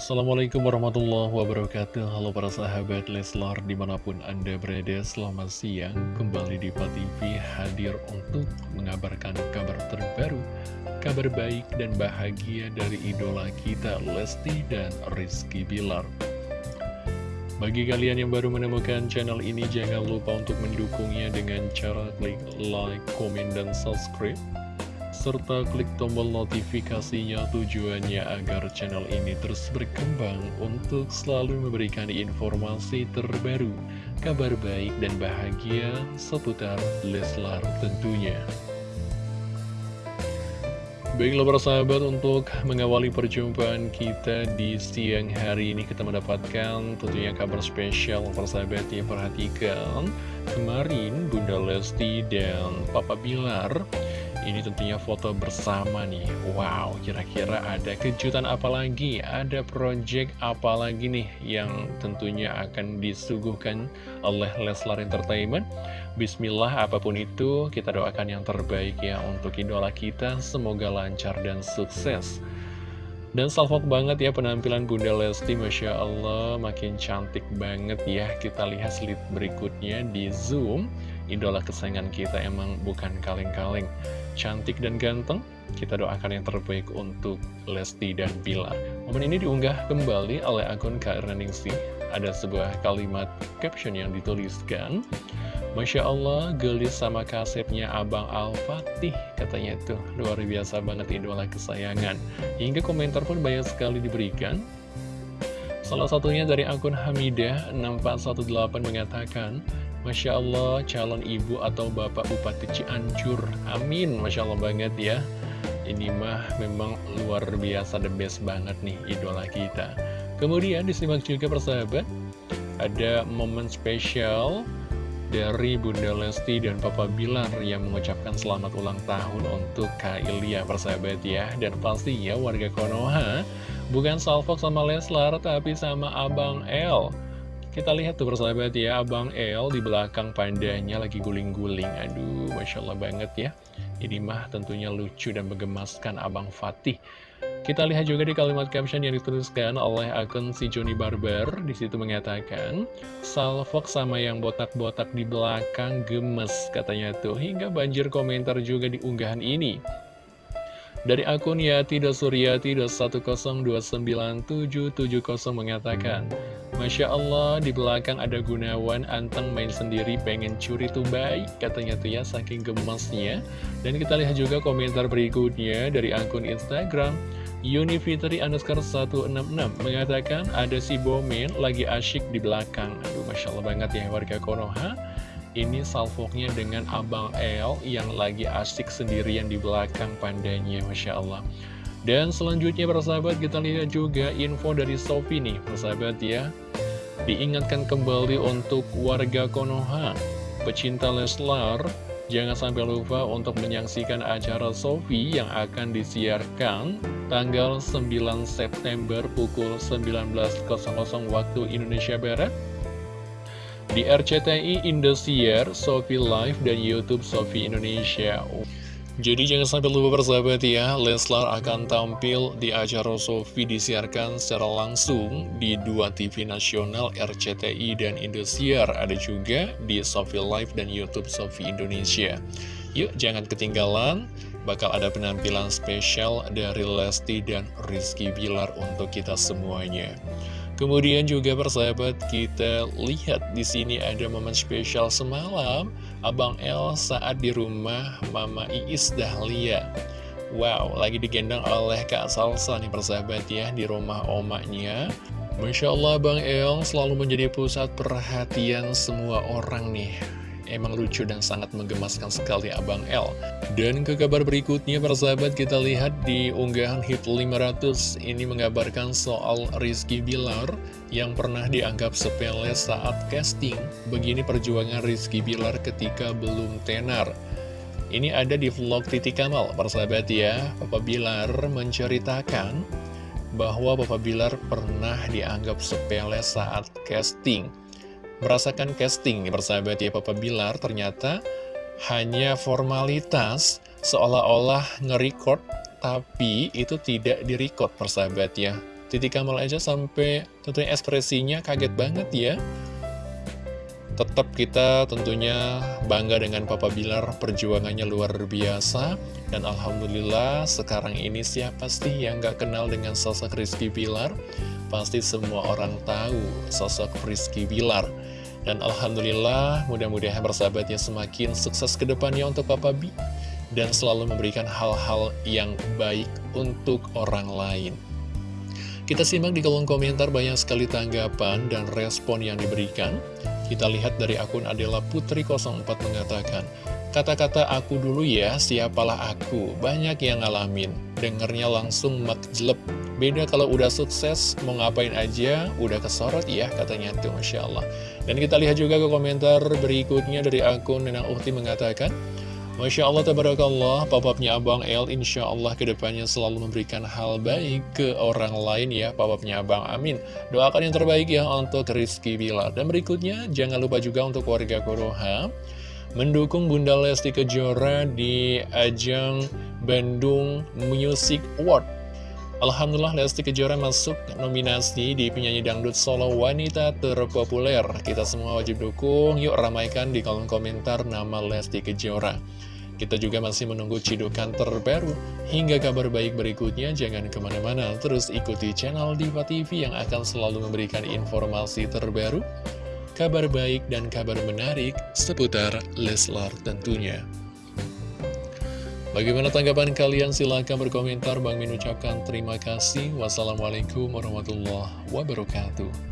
Assalamualaikum warahmatullahi wabarakatuh. Halo para sahabat Leslar di mana pun anda berada Selamat siang. Kembali di TV hadir untuk mengabarkan kabar terbaru Kabar baik dan bahagia dari idola kita Lesti dan Rizky Bilar. Bagi kalian yang baru menemukan channel ini, jangan lupa untuk mendukungnya dengan cara klik like, komen, dan subscribe serta klik tombol notifikasinya tujuannya agar channel ini terus berkembang untuk selalu memberikan informasi terbaru, kabar baik dan bahagia seputar Leslar tentunya. Baiklah para sahabat untuk mengawali perjumpaan kita di siang hari ini kita mendapatkan tentunya kabar spesial para sahabat yang perhatikan kemarin Bunda Lesti dan Papa Bilar ini tentunya foto bersama nih. Wow, kira-kira ada kejutan apa lagi? Ada project apa lagi nih yang tentunya akan disuguhkan oleh Leslar Entertainment? Bismillah, apa pun itu kita doakan yang terbaik ya untuk idola kita. Semoga lancar dan sukses. Dan salvok banget ya penampilan Bunda Lesti Masya Allah. Makin cantik banget ya. Kita lihat slide berikutnya di Zoom. Idola kesayangan kita emang bukan kaleng-kaleng Cantik dan ganteng Kita doakan yang terbaik untuk Lesti dan Bila. Momen ini diunggah kembali oleh akun Kak Ningsih Ada sebuah kalimat caption yang dituliskan Masya Allah, gelis sama kasetnya Abang Al-Fatih Katanya itu. Luar biasa banget idola kesayangan. Hingga komentar pun banyak sekali diberikan. Salah satunya dari akun Hamidah 6418 mengatakan Masya Allah, calon ibu atau bapak Bupati Cianjur. Amin, Masya Allah banget ya. Ini mah memang luar biasa, the best banget nih idola kita. Kemudian disimak juga persahabat Ada momen spesial dari Bunda Lesti dan Papa Bilar yang mengucapkan selamat ulang tahun untuk Kak Ilya persahabat ya. Dan pastinya warga Konoha bukan Salfok sama Leslar tapi sama Abang El kita lihat tuh persahabat ya Abang El di belakang pandanya lagi guling-guling aduh Masya Allah banget ya ini mah tentunya lucu dan menggemaskan Abang Fatih kita lihat juga di kalimat caption yang dituliskan oleh akun si Joni Barber. Di situ mengatakan, Salfok sama yang botak-botak di belakang gemes, katanya tuh. Hingga banjir komentar juga di unggahan ini. Dari akun Yati.Suryati.1029770 mengatakan, Masya Allah, di belakang ada Gunawan, Anteng main sendiri pengen curi tuh baik, katanya tuh ya, saking gemasnya. Dan kita lihat juga komentar berikutnya dari akun Instagram, Unifitri underscore 166 mengatakan ada si Bomen lagi asyik di belakang. Aduh, Masya Allah banget ya warga Konoha. Ini salvoknya dengan Abang El yang lagi asik sendirian di belakang pandanya, Masya Allah. Dan selanjutnya persahabat kita lihat juga info dari Sofi nih, persahabat ya. Diingatkan kembali untuk warga Konoha, pecinta Leslar, jangan sampai lupa untuk menyaksikan acara Sofi yang akan disiarkan tanggal 9 September pukul 19.00 waktu Indonesia Barat di RCTI Indosiar, Sofi Live, dan Youtube Sofi Indonesia. Jadi jangan sampai lupa persahabat ya, Leslar akan tampil di acara Sofi disiarkan secara langsung di dua TV nasional RCTI dan Indosiar. Ada juga di Sofi Live dan Youtube Sofi Indonesia. Yuk jangan ketinggalan, bakal ada penampilan spesial dari Lesti dan Rizky Bilar untuk kita semuanya. Kemudian juga persahabat kita lihat di sini ada momen spesial semalam Abang El saat di rumah Mama Iis Dahlia. Wow, lagi digendong oleh Kak Salsa nih persahabat ya di rumah omaknya. Masya Allah Bang El selalu menjadi pusat perhatian semua orang nih Emang lucu dan sangat menggemaskan sekali Abang L. Dan ke kabar berikutnya, persahabat, kita lihat di unggahan hit 500 ini mengabarkan soal Rizky Bilar yang pernah dianggap sepele saat casting. Begini perjuangan Rizky Bilar ketika belum tenar. Ini ada di vlog Titi Kamal, persahabat ya. Papa Bilar menceritakan bahwa Papa Bilar pernah dianggap sepele saat casting merasakan casting nih persahabat ya Papa Bilar ternyata hanya formalitas seolah-olah nge-record tapi itu tidak di-record persahabat ya Titi Kamal aja sampai tentunya ekspresinya kaget banget ya Tetap kita tentunya bangga dengan Papa Bilar, perjuangannya luar biasa. Dan Alhamdulillah sekarang ini siapa sih yang gak kenal dengan sosok Rizky Bilar? Pasti semua orang tahu sosok Rizky Bilar. Dan Alhamdulillah mudah-mudahan bersahabatnya semakin sukses ke depannya untuk Papa B. Dan selalu memberikan hal-hal yang baik untuk orang lain. Kita simak di kolom komentar banyak sekali tanggapan dan respon yang diberikan. Kita lihat dari akun Adela Putri 04 mengatakan, Kata-kata aku dulu ya, siapalah aku, banyak yang ngalamin, dengernya langsung makjleb. Beda kalau udah sukses, mau ngapain aja, udah kesorot ya, katanya tuh, Masya Allah. Dan kita lihat juga ke komentar berikutnya dari akun Nenang Uhti mengatakan, Masya Allah, tabarakallah, papapnya Abang El, insya Allah ke depannya selalu memberikan hal baik ke orang lain ya, papapnya Abang, amin. Doakan yang terbaik ya untuk Rizky Bilar. Dan berikutnya, jangan lupa juga untuk warga Konoha, mendukung Bunda Lesti Kejora di ajang Bandung Music Award. Alhamdulillah Lesti Kejora masuk nominasi di penyanyi dangdut solo wanita terpopuler. Kita semua wajib dukung, yuk ramaikan di kolom komentar nama Lesti Kejora. Kita juga masih menunggu cidukan terbaru hingga kabar baik berikutnya. Jangan ke mana-mana, terus ikuti channel Diva TV yang akan selalu memberikan informasi terbaru, kabar baik dan kabar menarik seputar Leslar tentunya. Bagaimana tanggapan kalian? Silahkan berkomentar. Bang Min ucapkan terima kasih. Wassalamualaikum warahmatullahi wabarakatuh.